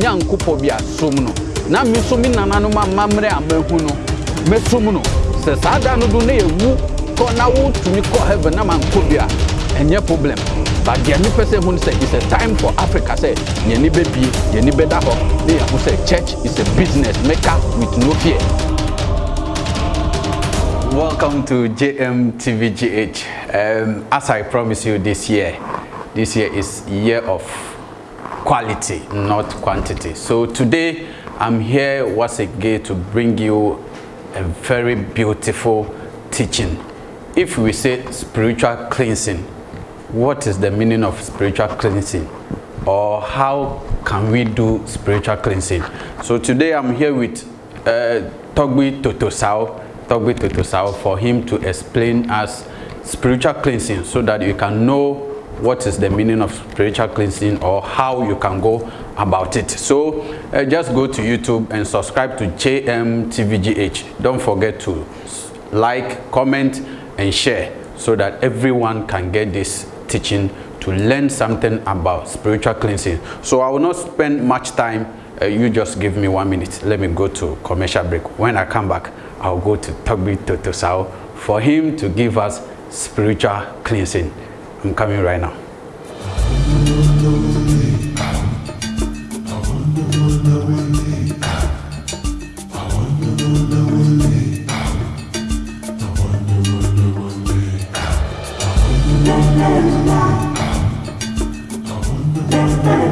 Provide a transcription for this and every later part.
nyankopɔ bi asom no. Na me nso me nananom amammerɛ a mahu no mɛsom no. Sɛ saa da no do na yɛwu kɔ na wotumi kɔ heaven na mankɔ bi a ɛnyɛ problem. But deɛ mepɛ sɛ hu no sɛ it's a time for africa sɛ yɛni bɛbie yɛni bɛda hɔ. Na yɛho sɛ church is a business maker with no fear. Welcome to JMTVGH. Um, as I promised you this year, this year is year of quality, not quantity. So today I'm here once again to bring you a very beautiful teaching. If we say spiritual cleansing, what is the meaning of spiritual cleansing? Or how can we do spiritual cleansing? So today I'm here with uh, Togbi Totosao, Togbi Totosao for him to explain us spiritual cleansing so that you can know what is the meaning of spiritual cleansing or how you can go about it. So uh, just go to YouTube and subscribe to JMTVGH. Don't forget to like, comment and share so that everyone can get this teaching to learn something about spiritual cleansing. So I will not spend much time. Uh, you just give me one minute. Let me go to commercial break. When I come back, I'll go to Togbi Totosao for him to give us spiritual cleansing. I'm coming right now.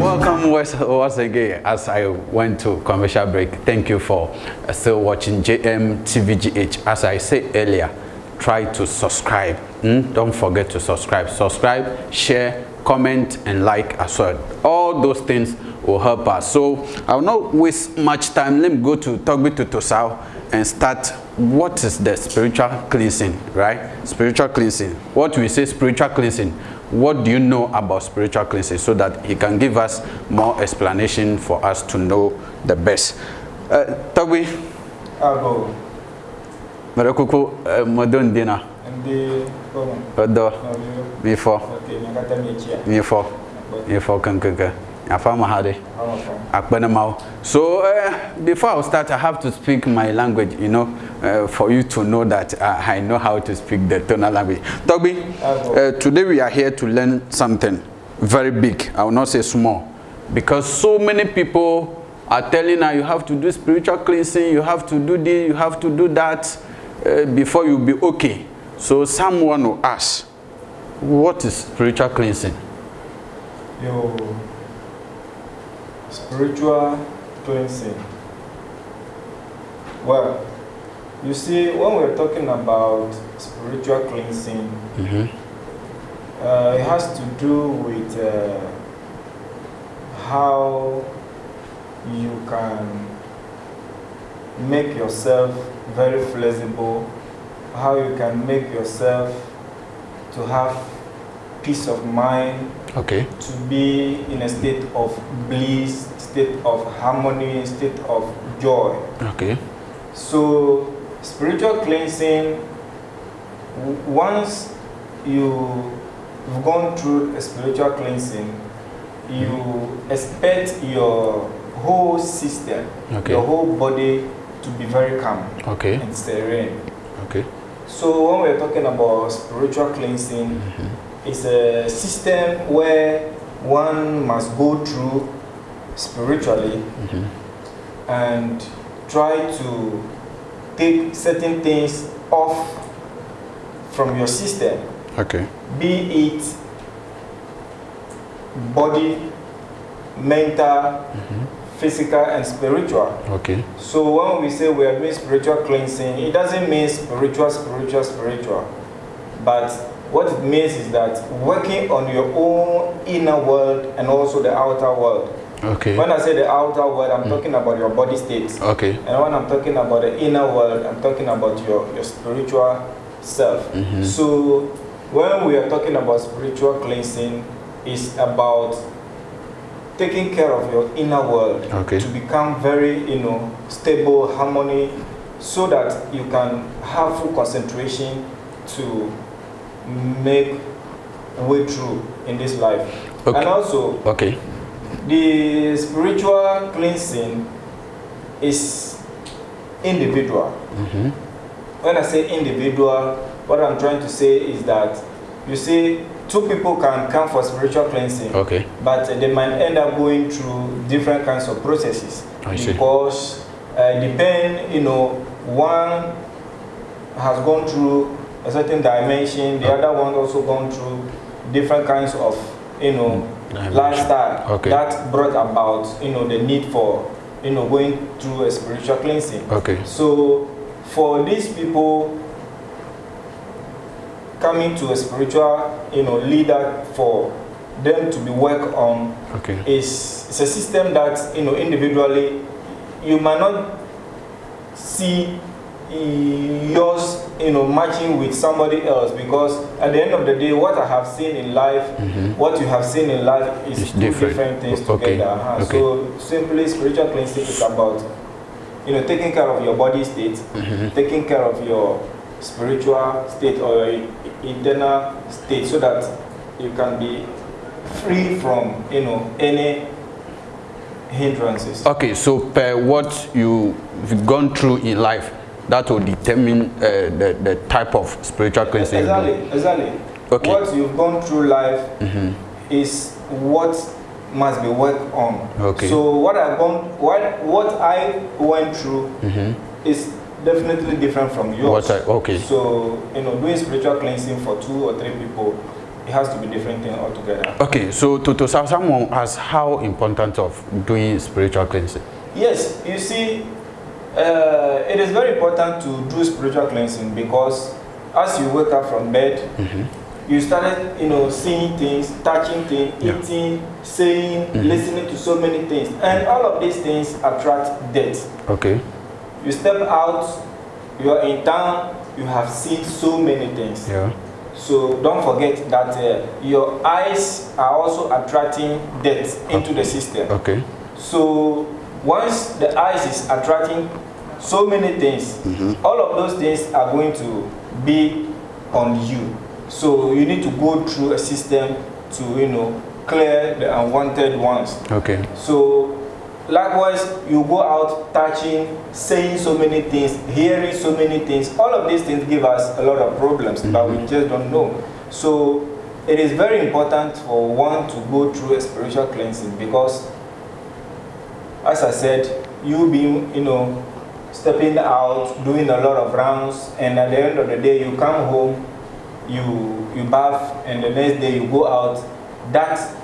Welcome once, again as I went to commercial break. Thank you for still watching JMTVGH. As I said earlier, try to subscribe. Mm? Don't forget to subscribe. Subscribe, share, comment, and like as well. All those things will help us. So I will not waste much time. Let me go to Togbi Tutosao and start what is the spiritual cleansing, right? Spiritual cleansing. What we say spiritual cleansing. What do you know about spiritual cleansing so that he can give us more explanation for us to know the best. Uh, Togbi, Abo, Marakuku, uh, kono, Odo, mechia, Before, Before Kankaka, Afama Hade. Akpenamao. So uh, before I start, I have to speak my language, you know, uh, for you to know that uh, I know how to speak the tonal language. Togbi, uh, today we are here to learn something very big. I will not say small, because so many people are telling us you have to do spiritual cleansing, you have to do this, you have to do that uh, before you be okay. So someone will ask, what is spiritual cleansing? Yo, spiritual cleansing. Well, you see, when we're talking about spiritual cleansing, uh, it has to do with uh, how you can make yourself very flexible, how you can make yourself to have peace of mind, Okay. to be in a state of bliss, state of harmony, state of joy. Okay. So, spiritual cleansing, once you've gone through a spiritual cleansing, you mm-hmm. expect your whole system, Okay. your whole body to be very calm Okay. and serene. Okay. So when we're talking about spiritual cleansing, mm-hmm. it's a system where one must go through spiritually mm-hmm. and try to take certain things off from your system, Okay. be it body, mental, mm-hmm. Physical, and spiritual. Okay. So when we say we are doing spiritual cleansing, it doesn't mean spiritual, spiritual, spiritual. But what it means is that working on your own inner world and also the outer world. Okay. When I say the outer world, I'm mm. talking about your body state. Okay. And when I'm talking about the inner world, I'm talking about your, your spiritual self. Mm-hmm. So when we are talking about spiritual cleansing, it's about taking care of your inner world Okay. to become very, you know, stable, harmony, so that you can have full concentration to make way through in this life. Okay. And also, Okay. the spiritual cleansing is individual. Mm-hmm. When I say individual, what I'm trying to say is that you see, two people can come for spiritual cleansing, Okay. but they might end up going through different kinds of processes I because uh, depend, you know, one has gone through a certain dimension, the other one also gone through different kinds of, you know, Dimension. lifestyle Okay. that brought about, you know, the need for, you know, going through a spiritual cleansing. Okay. So for these people coming to a spiritual, you know, leader for them to be worked on Okay. is it's a system that you know individually you might not see eh, yours you know matching with somebody else because at the end of the day what I have seen in life what you have seen in life is It's two different. different things Okay. together uh-huh. Okay. so simply spiritual cleansing is about you know taking care of your body state Mm-hmm. taking care of your spiritual state or internal state so that you can be free from you know any hindrances Okay, so per what you've gone through in life, that will determine uh, the, the type of spiritual cleansing you do. exactly exactly Okay. what you've gone through life is what must be worked on Okay. so what i've gone what what i went through is definitely different from yours What I- okay. so you know doing spiritual cleansing for two or three people it has to be different thing altogether Okay, so to, to some- someone as how important of doing spiritual cleansing? Yes, you see, uh, it is very important to do spiritual cleansing because as you wake up from bed, you started, you know, seeing things, touching things, Yeah. eating, saying, listening to so many things, and all of these things attract death. Okay. You step out, you are in town, you have seen so many things. Yeah. So don't forget that uh, your eyes are also attracting death into the system. Okay. So once the eyes is attracting so many things, all of those things are going to be on you. So you need to go through a system to you know clear the unwanted ones. Okay. So likewise, you go out touching, saying so many things, hearing so many things. All of these things give us a lot of problems, but we mm-hmm. just don't know. So it is very important for one to go through a spiritual cleansing because, as I said, you being, you know, stepping out, doing a lot of rounds, and at the end of the day, you come home, you you bath, and the next day you go out. That's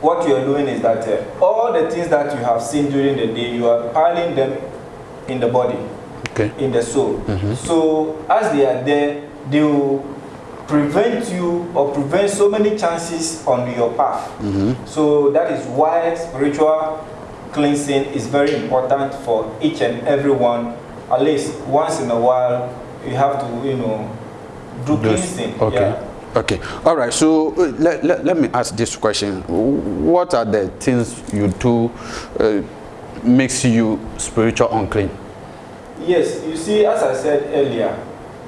what you are doing is that uh, all the things that you have seen during the day, you are piling them in the body, Okay. in the soul. So as they are there, they will prevent you or prevent so many chances on your path. So that is why spiritual cleansing is very important for each and every one. At least once in a while, you have to, you know, do cleansing. Okay. Yeah. Okay. All right. So uh, let, let, let me ask this question. What are the things you do uh, makes you spiritual unclean? Yes, you see, as I said earlier,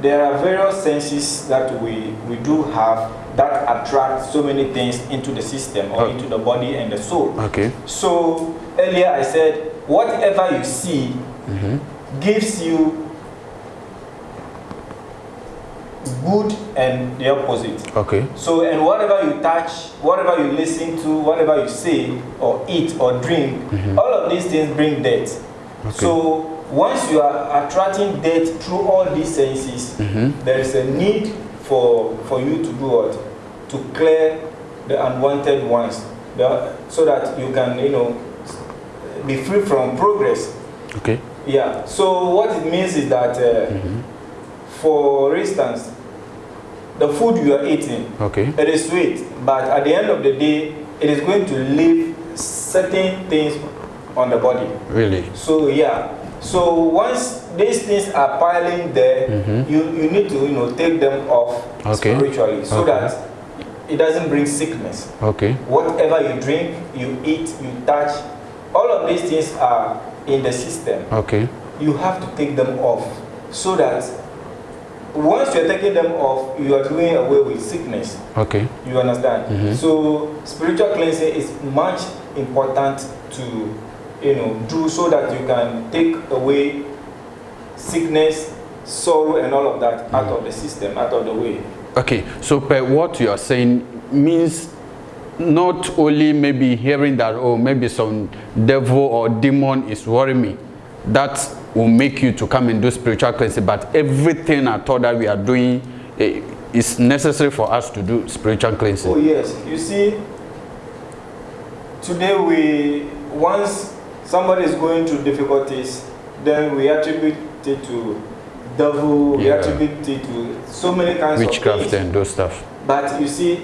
there are various senses that we, we do have that attract so many things into the system or Oh. into the body and the soul. Okay. So earlier I said, whatever you see gives you good and the opposite. Okay. So, and whatever you touch, whatever you listen to, whatever you say, or eat, or drink, mm-hmm. all of these things bring death. Okay. So, once you are attracting death through all these senses, mm-hmm. there is a need for, for you to do what? To clear the unwanted ones, the, so that you can, you know, be free from progress. Okay. Yeah. So, what it means is that, uh, mm-hmm. for instance, the food you are eating, Okay. it is sweet, but at the end of the day, it is going to leave certain things on the body. Really. So yeah. So once these things are piling there, mm-hmm. you, you need to you know take them off Okay. spiritually so Okay. that it doesn't bring sickness. Okay. Whatever you drink, you eat, you touch, all of these things are in the system. Okay. You have to take them off so that once you're taking them off, you are doing away with sickness. Okay. You understand? So spiritual cleansing is much important to you know do so that you can take away sickness, sorrow, and all of that out of the system, out of the way. Okay, so per what you are saying means not only maybe hearing that oh maybe some devil or demon is worrying me that will make you to come and do spiritual cleansing but everything at all that we are doing eh, is necessary for us to do spiritual cleansing. Oh yes, you see, today we once somebody is going through difficulties, then we attribute it to devil, we Yeah. attribute it to so many kinds of witchcraft and those stuff. But you see,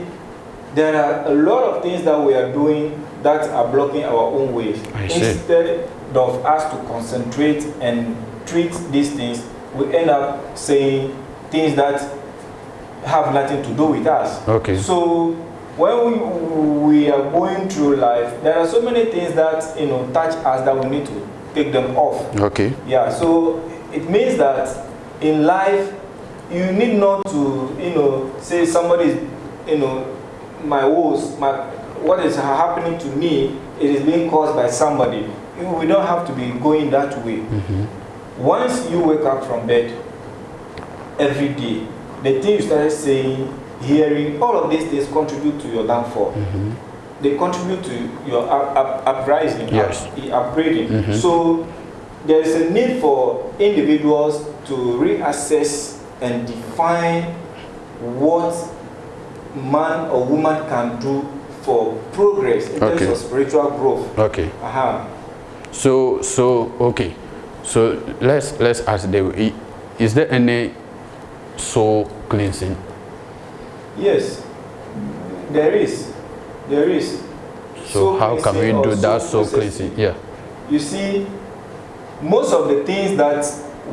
there are a lot of things that we are doing that are blocking our own ways. Instead of us to concentrate and treat these things, we end up saying things that have nothing to do with us. Okay. So when we, we are going through life, there are so many things that you know touch us that we need to take them off. okay Yeah, so it means that in life, you need not to, you know, say somebody you know, my woes, my, what is happening to me, it is being caused by somebody. We don't have to be going that way. Mm-hmm. Once you wake up from bed every day, the thing you started saying, hearing, all of these things contribute to your downfall. Mm-hmm. They contribute to your up, up, uprising, Yes. up, upgrading. Mm-hmm. So there is a need for individuals to reassess and define what man or woman can do for progress in Okay. terms of spiritual growth. okay Uh-huh. so so okay so let's let's ask the is there any soul cleansing Yes, there is. There is. so Soul how can we do that soul soul cleansing yeah You see, most of the things that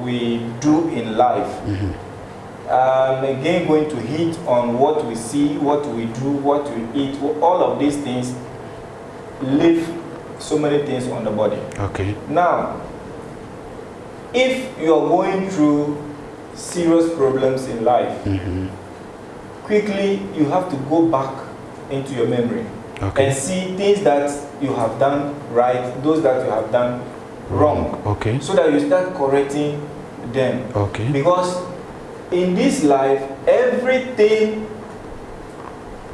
we do in life, um, again, going to hit on what we see, what we do, what we eat, all of these things leave so many things on the body. okay Now, if you are going through serious problems in life, quickly you have to go back into your memory Okay. and see things that you have done right, those that you have done wrong, okay so that you start correcting them. okay Because in this life, everything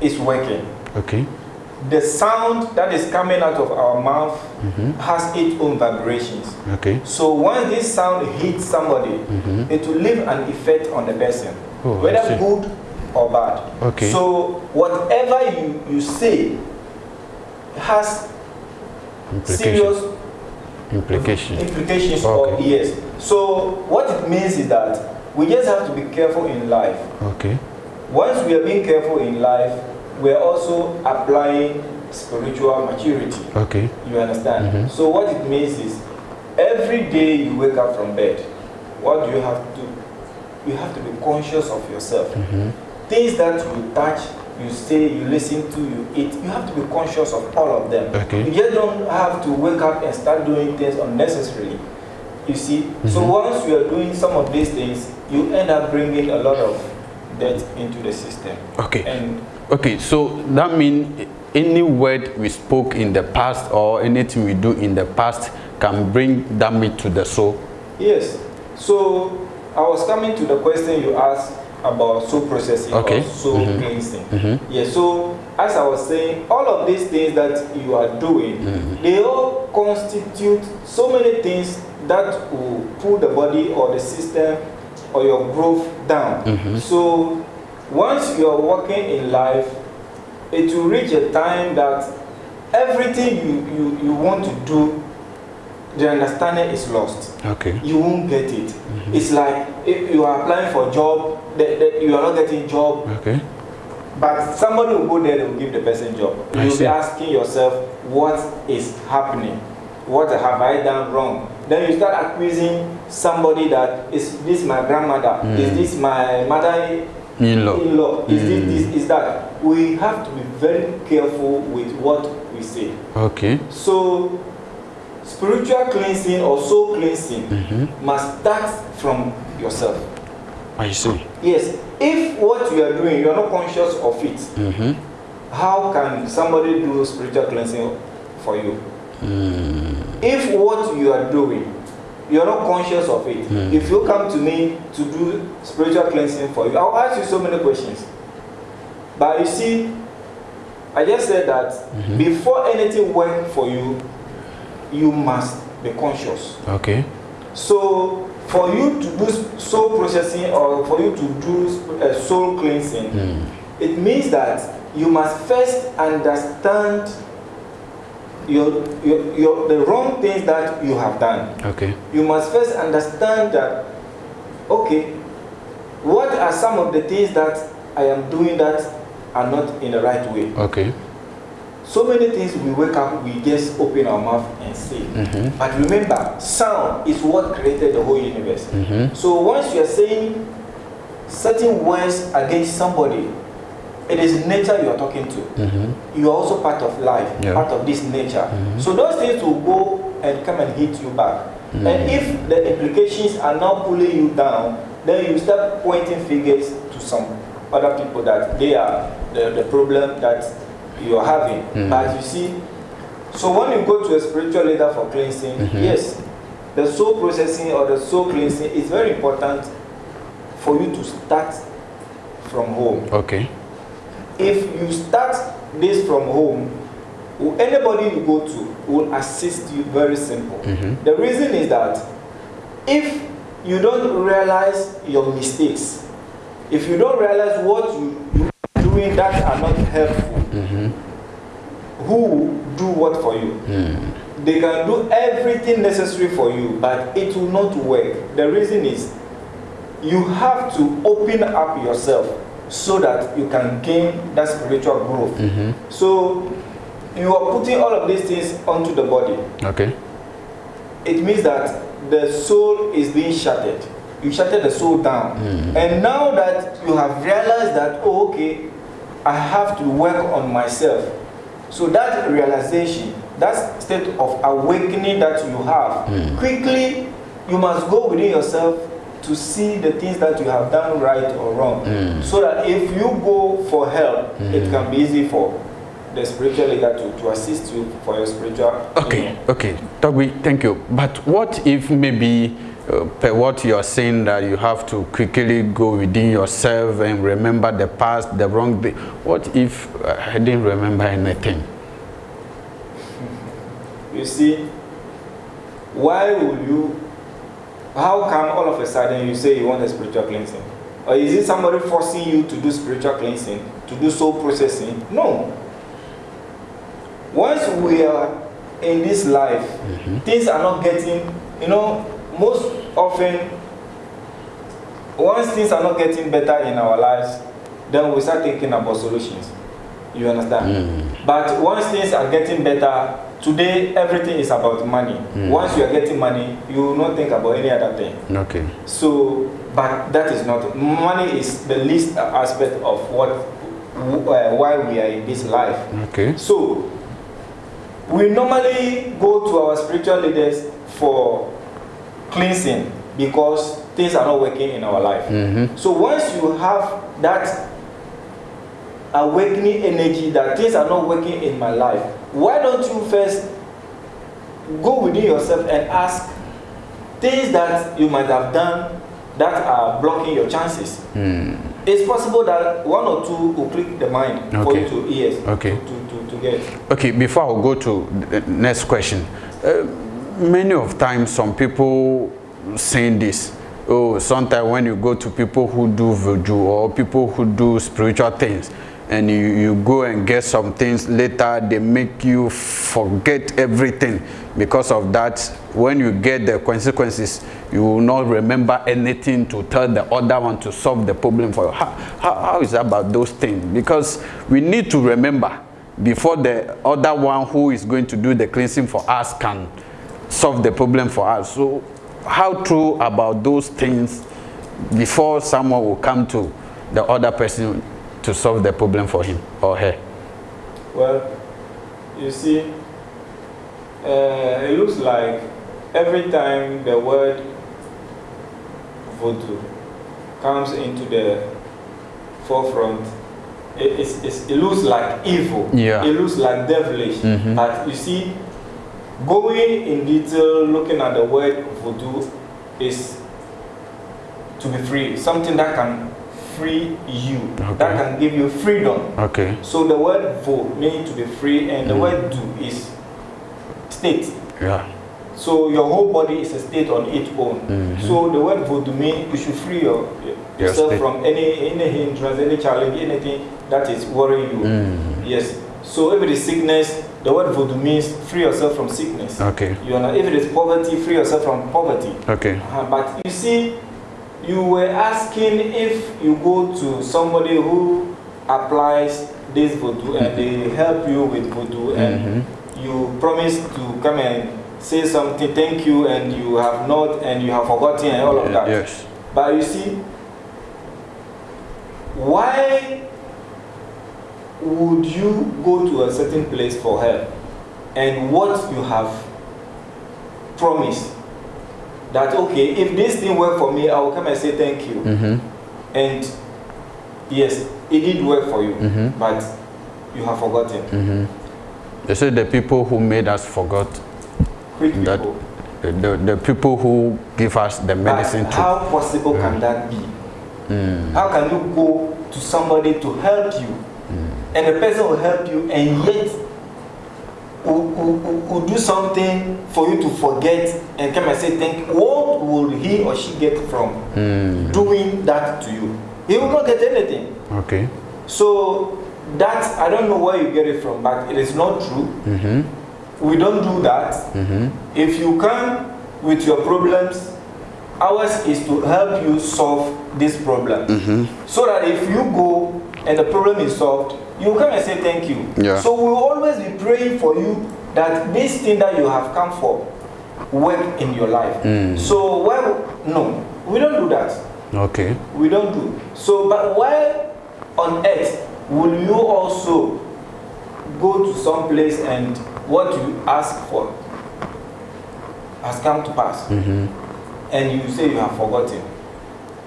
is working. okay The sound that is coming out of our mouth has its own vibrations. okay So once this sound hits somebody, it will leave an effect on the person. Oh, whether good or bad. Okay. So whatever you, you say has serious implication implications Okay. or yes. So what it means is that we just have to be careful in life. okay Once we are being careful in life, we are also applying spiritual maturity. okay You understand? Mhm. So what it means is every day you wake up from bed, what do you have to do? You have to be conscious of yourself. Things that you touch, you say, you listen to, you eat, you have to be conscious of all of them. Okay. You just don't have to wake up and start doing things unnecessarily. You see? So once you are doing some of these things, you end up bringing a lot of debt into the system. okay And Okay, so that means any word we spoke in the past or anything we do in the past can bring damage to the soul. Yes. So I was coming to the question you asked about soul processing Okay. or soul cleansing. Yes. So as I was saying, all of these things that you are doing, they all constitute so many things that will pull the body or the system or your growth down. So once you are working in life, it will reach a time that everything you, you, you want to do, the understanding is lost Okay. you won't get it. It's like if you are applying for a job, that, that you are not getting job, Okay. but somebody will go there and give the person job. You'll be asking yourself, what is happening? What have I done wrong? Then you start accusing somebody that is this my grandmother? Is hmm. this my mother In-law. in-law? Is this hmm. this is that? We have to be very careful with what we say. Okay. So, spiritual cleansing or soul cleansing mm-hmm. must start from yourself. I see. Yes, if what you are doing, you are not conscious of it, Mm-hmm. how can somebody do spiritual cleansing for you. Hmm. If what you are doing, you're not conscious of it, hmm. if you come to me to do spiritual cleansing for you, I'll ask you so many questions. But you see, I just said that mm-hmm. before anything works for you, you must be conscious. Okay. So, for you to do soul processing or for you to do uh, soul cleansing, hmm. it means that you must first understand your, your, your, the wrong things that you have done. Okay. You must first understand that, okay, what are some of the things that I am doing that are not in the right way? Okay. So many things we wake up, we just open our mouth and say. Mm-hmm. But remember, sound is what created the whole universe. Mm-hmm. So once you are saying certain words against somebody, it is nature you are talking to. Mm-hmm. You are also part of life, Yeah. part of this nature. Mm-hmm. So those things will go and come and hit you back. Mm. And if the implications are now pulling you down, then you start pointing fingers to some other people that they are the, the problem that you are having. Mm. But you see, so when you go to a spiritual leader for cleansing, mm-hmm. yes, the soul processing or the soul cleansing is very important for you to start from home. Okay. If you start this from home, anybody you go to will assist you very simple. Mm-hmm. The reason is that if you don't realize your mistakes, if you don't realize what you, you are doing that are not helpful, mm-hmm. who do what for you? Mm. They can do everything necessary for you, but it will not work. The reason is you have to open up yourself so that you can gain that spiritual growth. Mm-hmm. So you are putting all of these things onto the body. Okay. It means that the soul is being shattered. You shattered the soul down. Mm-hmm. And now that you have realized that, oh, okay, I have to work on myself. So that realization, that state of awakening that you have, mm. quickly you must go within yourself to see the things that you have done right or wrong. So that if you go for help, it can be easy for the spiritual leader to, to assist you for your spiritual. Okay, okay. Togbi, thank you. But what if maybe uh, per what you're saying that you have to quickly go within yourself and remember the past, the wrong day? What if uh, I didn't remember anything? You see, why will you, how come all of a sudden you say you want a spiritual cleansing? Or is it somebody forcing you to do spiritual cleansing, to do soul processing? No. Once we are in this life, mm-hmm. things are not getting, you know, most often, once things are not getting better in our lives, then we start thinking about solutions. You understand? Mm. But once things are getting better, today everything is about money. Once you are getting money, you will not think about any other thing. Okay. So, but that is not money is the least aspect of what uh, why we are in this life. Okay. So, we normally go to our spiritual leaders for cleansing because things are not working in our life. So, once you have that awakening energy that things are not working in my life, why don't you first go within yourself and ask things that you might have done that are blocking your chances? It's possible that one or two will click the mind for Okay. you to yes Okay. to, to, to get. Okay, before I go to the next question, uh, many of times some people saying this. Oh, sometimes when you go to people who do voodoo or people who do spiritual things, and you, you go and get some things later, they make you forget everything. Because of that, when you get the consequences, you will not remember anything to tell the other one to solve the problem for you. How, how, how is about those things? Because we need to remember before the other one who is going to do the cleansing for us can solve the problem for us. So how true about those things before someone will come to the other person to solve the problem for him or her? Well, you see, uh, it looks like every time the word voodoo comes into the forefront, it, it's, it's, it looks like evil. Yeah. It looks like devilish. Mhm. But you see, going in detail, looking at the word voodoo is to be free. Something that can free you. Okay. That can give you freedom. Okay. So the word vo means to be free, and the Mm. word do is state. Yeah. So your whole body is a state on its own. Mhm. So the word voodoo means you should free your, yourself from any any hindrance, any challenge, anything that is worrying you. Mm. Yes. So if it is sickness, the word voodoo means free yourself from sickness. Okay. You know, if it is poverty, free yourself from poverty. Okay. Uh, but you see, you were asking if you go to somebody who applies this voodoo and they help you with voodoo and Mhm. you promise to come and say something, thank you, and you have not, and you have forgotten, and all of that. Yes. But you see, why would you go to a certain place for help and what you have promised that okay if this thing work for me i will come and say thank you Mm-hmm. and yes it did work for you Mhm. but you have forgotten Mm-hmm. They say the people who made us forgot quick that people the, the, the people who give us the medicine but to. how possible can that be Mm. How can you go to somebody to help you and the person will help you and yet will, will, will, will do something for you to forget and come and say thank you? What will he or she get from Mm. doing that to you? He will not get anything. Okay. So that I don't know where you get it from, but it is not true. Mm-hmm. We don't do that. Mm-hmm. If you come with your problems, ours is to help you solve this problem. Mm-hmm. So that if you go and the problem is solved, you come and say thank you. Yeah. So we will always be praying for you that this thing that you have come for work in your life. Mm. So why no, we don't do that. Okay. We don't do. So but why on earth will you also go to some place and what you ask for has come to pass? Mm-hmm. and you say you have forgotten.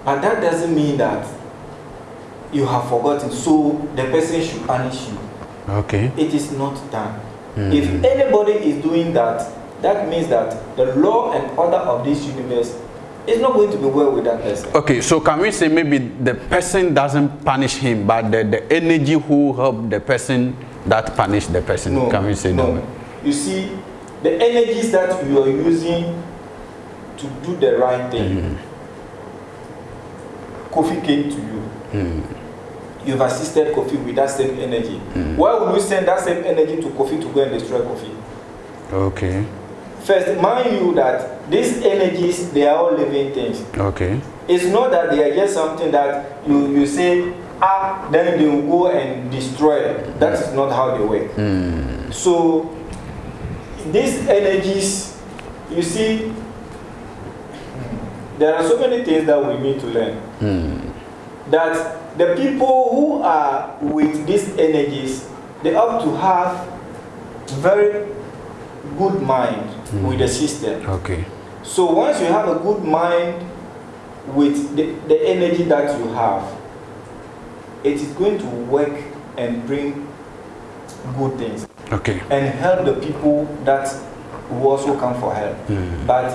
But that doesn't mean that you have forgotten, so the person should punish you. Okay. It is not done. Mhm. If anybody is doing that, that means that the law and order of this universe is not going to be well with that person. Okay, so can we say maybe the person doesn't punish him, but the, the energy who help the person that punish the person? No, can we say no. that? You see, the energies that you are using to do the right thing, Mhm. Kofi came to you. Mm. you've assisted Kofi with that same energy. Mm. Why would you send that same energy to Kofi to go and destroy Kofi? Okay. First, mind you that these energies, they are all living things. Okay. It's not that they are just something that you, you say, ah, then they will go and destroy. it. That is not how they work. Mm. So, these energies, you see, there are so many things that we need to learn. Mm. That the people who are with these energies they have to have very good mind with the system Okay. so once you have a good mind with the, the energy that you have it is going to work and bring good things Okay. and help the people that who also come for help Mm. but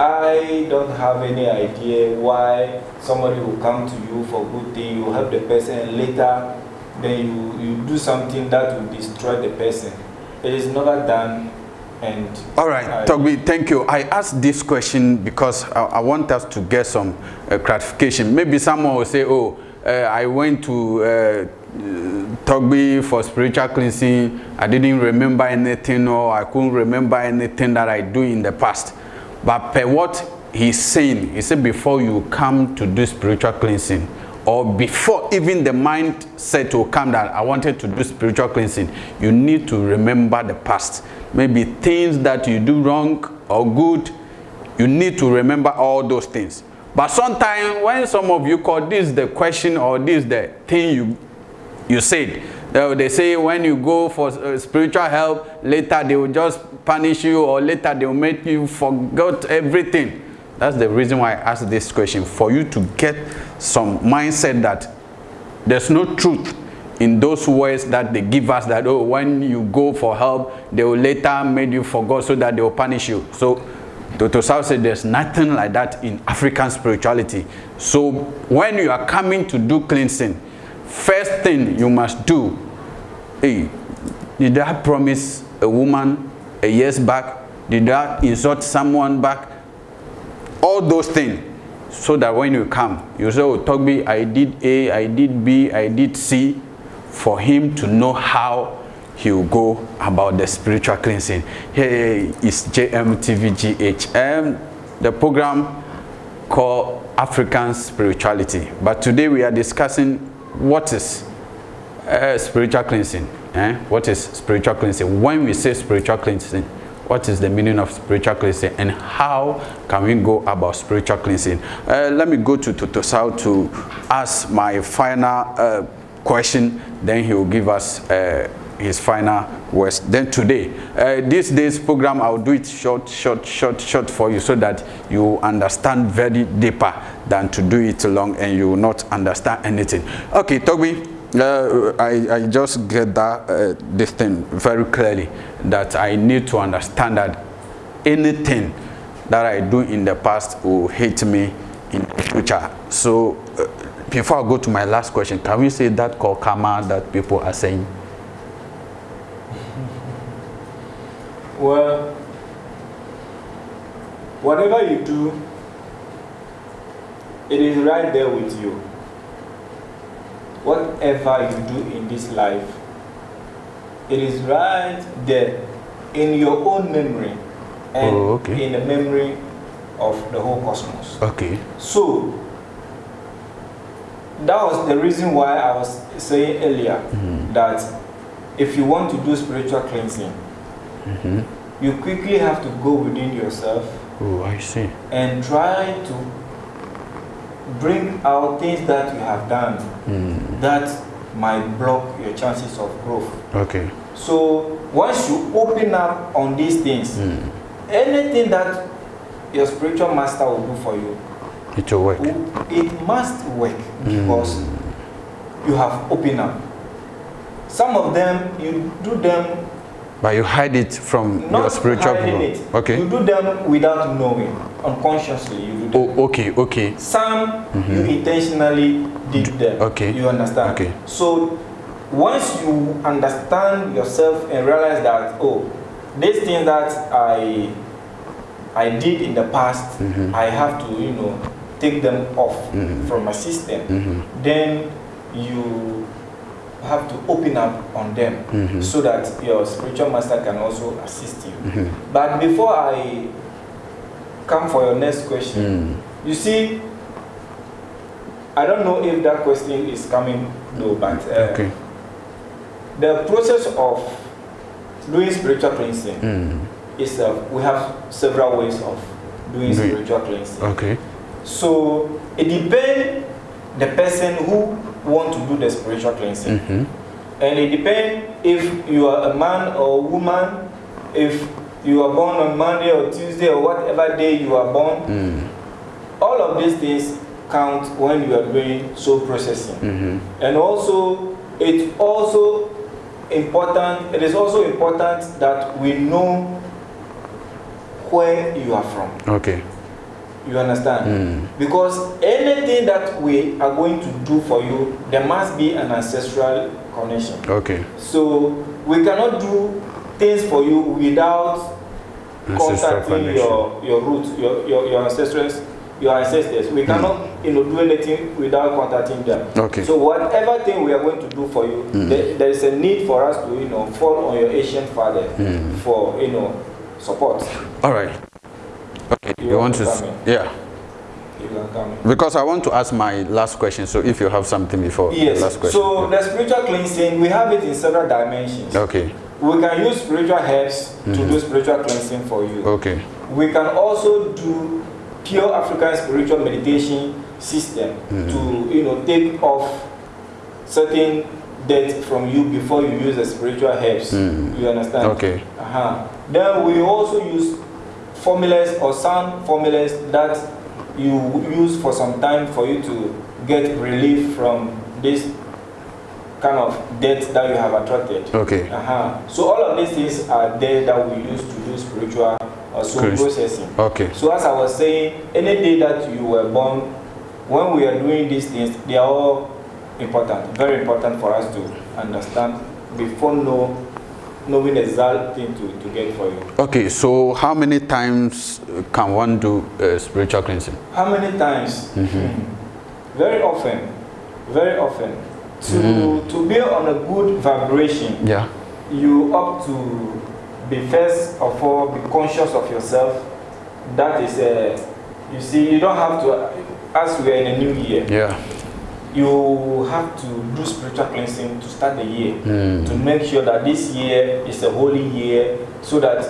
I don't have any idea why somebody will come to you for good thing, you help the person, later then you, you do something that will destroy the person. It is never done and All right, I- Togbi, thank you. I asked this question because I, I want us to get some uh, gratification. Maybe someone will say, oh, uh, I went to uh, Togbi for spiritual cleansing. I didn't remember anything or I couldn't remember anything that I do in the past. But per what he's saying, he said before you come to do spiritual cleansing, or before even the mind said to come that I wanted to do spiritual cleansing, you need to remember the past. Maybe things that you do wrong or good, you need to remember all those things. But sometimes when some of you call this the question or this the thing you you said, they, say when you go for uh, spiritual help, later they will just punish you or later they will make you forget everything. That's the reason why I asked this question for you to get some mindset that there's no truth in those words that they give us that oh when you go for help they will later make you forget so that they will punish you so Dr. South said there's nothing like that in African spirituality so when you are coming to do cleansing first thing you must do hey did I promise a woman a years back did I insult someone back all those things so that when you come you say oh Togbi I did A I did B I did C for him to know how he will go about the spiritual cleansing. Here is JMTVGH, the program called African Spirituality. But today we are discussing what is uh, spiritual cleansing. Eh? What is spiritual cleansing? When we say spiritual cleansing, what is the meaning of spiritual cleansing and how can we go about spiritual cleansing? Uh, let me go to Totosao to ask my final uh, question then he will give us uh, his final words. Then today, uh, this day's program, I'll do it short, short, short, short for you so that you understand very deeper than to do it long and you will not understand anything. Okay, Toby, uh, I, I just get that uh, this thing very clearly that I need to understand that anything that I do in the past will hate me in the future. So uh, before I go to my last question, can we say that called karma that people are saying? Well, whatever you do, it is right there with you. Whatever you do in this life, it is right there in your own memory and oh, okay. in the memory of the whole cosmos. Okay. So, that was the reason why I was saying earlier mm. that if you want to do spiritual cleansing, mm -hmm. you quickly have to go within yourself. Oh, I see. And try to bring out things that you have done mm. that might block your chances of growth. Okay. So once you open up on these things, mm. anything that your spiritual master will do for you, it will work. It must work because mm. you have opened up. Some of them, you do them. But you hide it from your spiritual people. It. Okay. You do them without knowing, unconsciously. You do them. Oh, okay, okay. Some mm -hmm. you intentionally did them. Okay. You understand? Okay. So once you understand yourself and realize that, oh, this thing that I I did in the past, mm -hmm. I have to, you know, take them off mm -hmm. from my system, mm -hmm. then you have to open up on them mm -hmm. so that your spiritual master can also assist you. Mm -hmm. But before I come for your next question, mm. you see, I don't know if that question is coming though, but uh, okay. the process of doing spiritual cleansing mm. is uh, we have several ways of doing spiritual cleansing. Okay. So it depends the person who want to do the spiritual cleansing. Mm -hmm. And it depends if you are a man or a woman, if you are born on Monday or Tuesday or whatever day you are born. Mm. All of these things count when you are doing soul processing. Mm -hmm. And also, it's also important, it is also important that we know where you are from. Okay. You understand? Mm. Because anything that we are going to do for you, there must be an ancestral connection. Okay. So we cannot do things for you without contacting your your roots, your, your your ancestors, your ancestors. We cannot mm. you know do anything without contacting them. Okay. So whatever thing we are going to do for you, mm. there, there is a need for us to you know fall on your ancient father mm. for you know support. All right. Okay, you, you want, want to, yeah. Because I want to ask my last question, so if you have something before yes. last question. So yeah. the spiritual cleansing, we have it in several dimensions. Okay. We can use spiritual herbs mm -hmm. to mm-hmm. do spiritual cleansing for you. Okay. We can also do pure African spiritual meditation system mm -hmm. to you know take off certain debt from you before you use the spiritual herbs. Mm. You understand? Okay. Uh -huh. Then we also use formulas or sound formulas that you use for some time for you to get relief from this kind of debt that you have attracted. Okay. Uh-huh. So all of these things are there that we use to do spiritual uh, soul Chris- processing. Okay. So as I was saying, any day that you were born, when we are doing these things, they are all important, very important for us to understand before know, knowing the exact thing to, to get for you. Okay, so how many times can one do uh, spiritual cleansing? How many times? Very often, very often. To, to be on a good vibration, Yeah. you up to be first of all be conscious of yourself. That is, uh, you see, you don't have to, as we are in a new year, Yeah. you have to do spiritual cleansing to start the year Mm. to make sure that this year is a holy year so that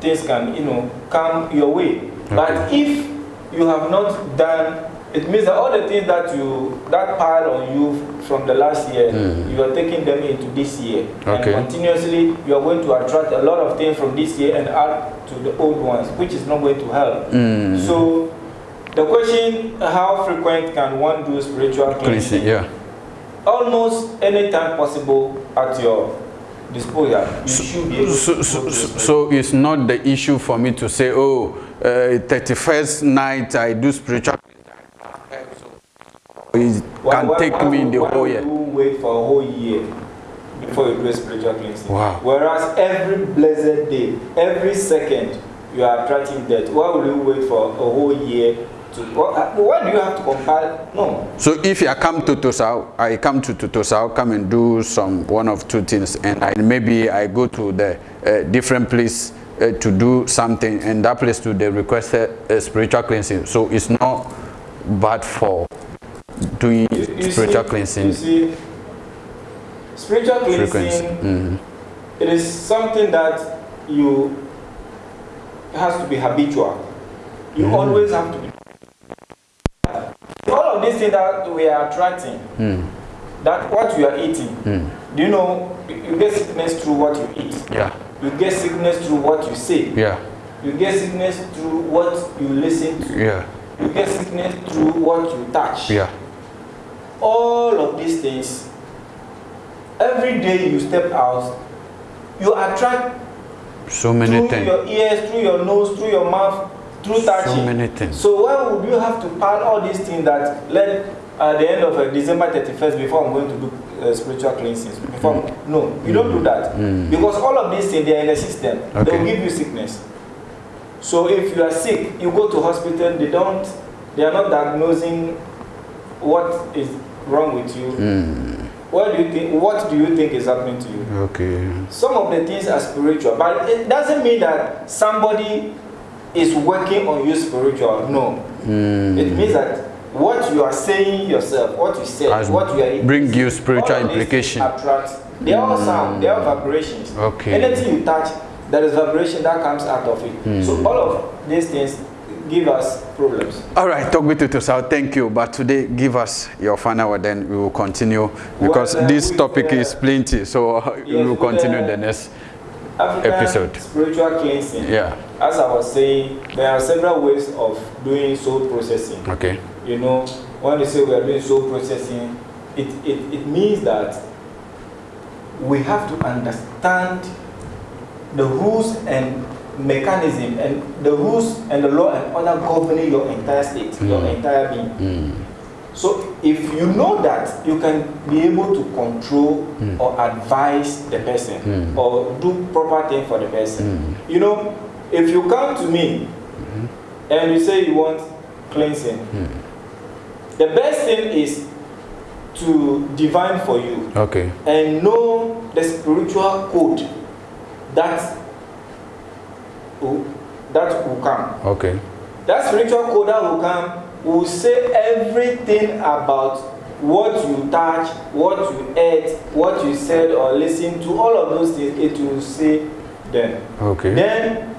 things can you know come your way but if you have not done it means that all the things that you that pile on you from the last year Mm. you are taking them into this year Okay. and continuously you are going to attract a lot of things from this year and add to the old ones which is not going to help Mm. so the question how frequent can one do spiritual Cleansing, cleansing yeah. almost any time possible at your disposal you should be able So, to so, so, so it's not the issue for me to say, oh, uh, 31st night I do spiritual. Why- can why- take why me would- the whole year. you wait for a whole year before you do a spiritual cleansing Wow. whereas every blessed day every second you are attracting death why will you wait for a whole year to why, why do you have to compile no So if I come to Tosau, I come to Tosau, come and do some one of two things, and I, maybe I go to the uh, different place uh, to do something, and that place to the requested uh, spiritual cleansing. So it's not bad for doing You- spiritual see- cleansing You see, spiritual cleansing, Mhm. it is something that you has to be habitual. You Mm. always have to be. All of these things that we are attracting, Mm. that what you are eating, Mm. do you know you you get sickness through what you eat. Yeah, You get sickness through what you say. yeah, You get sickness through what you listen to. yeah, You get sickness through what you touch. yeah. All of these things every day you step out you attract So many through things. your ears through your nose through your mouth through touching. So many things. so why would you have to pile all these things that let at the end of uh, december 31st before i'm going to do uh, spiritual cleansings? Before no you don't do that. Mm. because all of these things they are in the system. They will give you sickness. So if you are sick you go to hospital they don't they are not diagnosing what is wrong with you Mm. what do you think what do you think is happening to you Okay. some of the things are spiritual but it doesn't mean that somebody is working on you spiritual no Mm. it means that what you are saying yourself what you say Has what you are eating bring you spiritual all of these implication. attract they are all sound they are vibrations Okay. anything you touch there is vibration that comes out of it so all of these things give us problems All right, talk with you to South. Thank you. But today, give us your final word, then we will continue because Well, uh, this topic uh, is plenty. So uh, we yes, will with, continue uh, the next. African Episode. spiritual cleansing Yeah. as I was saying there are several ways of doing soul processing Okay. You know, when they say we are doing soul processing, it, it, it means that we have to understand the rules and mechanism and the rules and the law and order governing your entire state, your Mm. entire being. Mm. So if you know that, you can be able to control Mm. or advise the person Mm. or do proper thing for the person. Mm. You know, if you come to me and you say you want cleansing, Mm. the best thing is to divine for you Okay. and know the spiritual code that that will come. Okay. That spiritual code that will come will say everything about what you touch, what you ate, what you said or listened to, all of those things, it will say then. Okay. Then,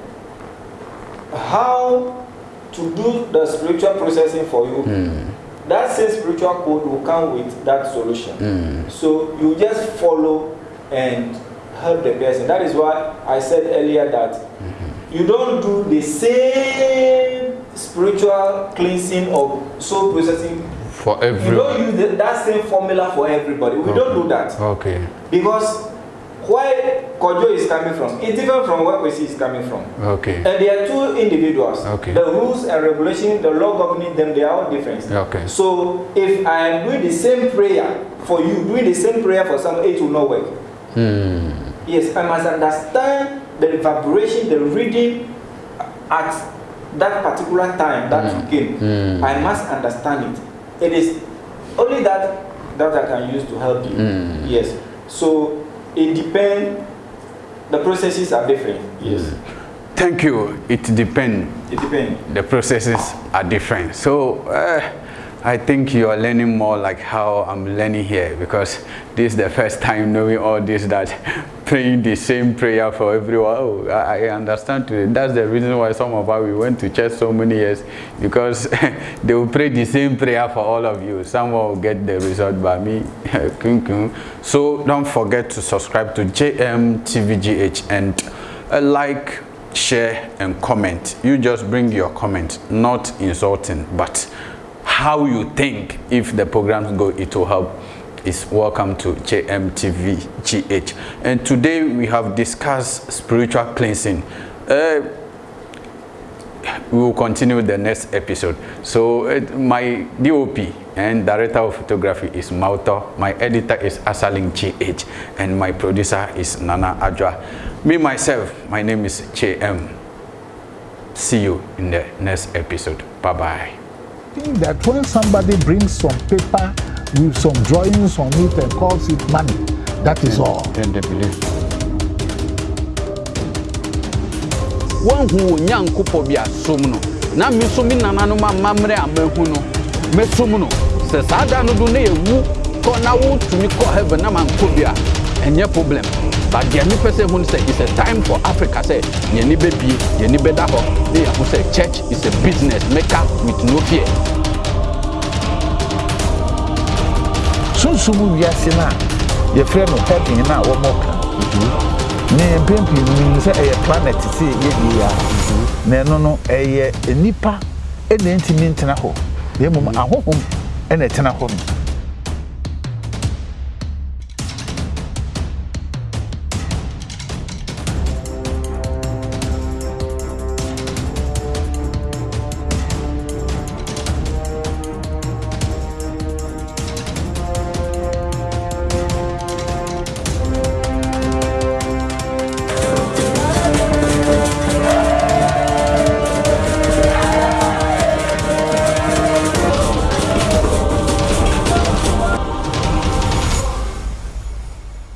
how to do the spiritual processing for you, Mm. that same spiritual code will come with that solution. Mm. So you just follow and help the person. That is why I said earlier that you don't do the same spiritual cleansing or soul processing For You every. don't use the, that same formula for everybody. We don't do that Okay. because where Kojo is coming from, it's different from where Kwesi is coming from. Okay. And they are two individuals. Okay. The rules and regulations, the law governing them, they are all different. Okay. So if I am doing the same prayer for you, doing the same prayer for someone, it will not work. Hmm. Yes, I must understand the vibration, the reading at that particular time that you came. Mm. I must understand it. It is only that that I can use to help you. Mm. Yes. So it depends. The processes are different. Yes. Thank you. It depends. It depends. the processes are different. So uh, I think you are learning more like how I'm learning here because this is the first time knowing all this that praying the same prayer for everyone. Oh, I, understand today. That's the reason why some of us we went to church so many years because they will pray the same prayer for all of you. Someone will get the result by me. So don't forget to subscribe to JMTVGH and uh, like share and comment you just bring your comment not insulting but how you think if the programs go it will help is welcome to jmtv gh and today we have discussed spiritual cleansing uh, we will continue the next episode. So uh, my DOP and director of photography is Mauto, my editor is Asaling GH, and my producer is Nana Adwa. Me myself, my name is JM. See you in the next episode. Bye bye. think that when somebody brings some paper with some drawings on it and calls it money, that is all. Then they believe. One who young couple be a sumno. na Miss Sumina, Manuma, Mamre, and Mehuno, Messumuno, says Adano Dune, who call now to me call heaven, Naman Kubia, and problem but deɛ mepɛ sɛ hu no sɛ it's a time for africa sɛ yɛni bɛbie yɛni bɛda hɔ na yɛho sɛ church is a business maker with no fear. Sunsum wiase no a yɛfrɛ no heaven no a wɔmɔ ka. Ne mpempem nim sɛ ɛyɛ planet sɛ yɛdie a na ɛno no ɛyɛ nnipa ɛna ntumi ntena hɔ. Na mmom ahohom ɛna ɛtena hɔ no